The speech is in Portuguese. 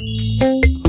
Música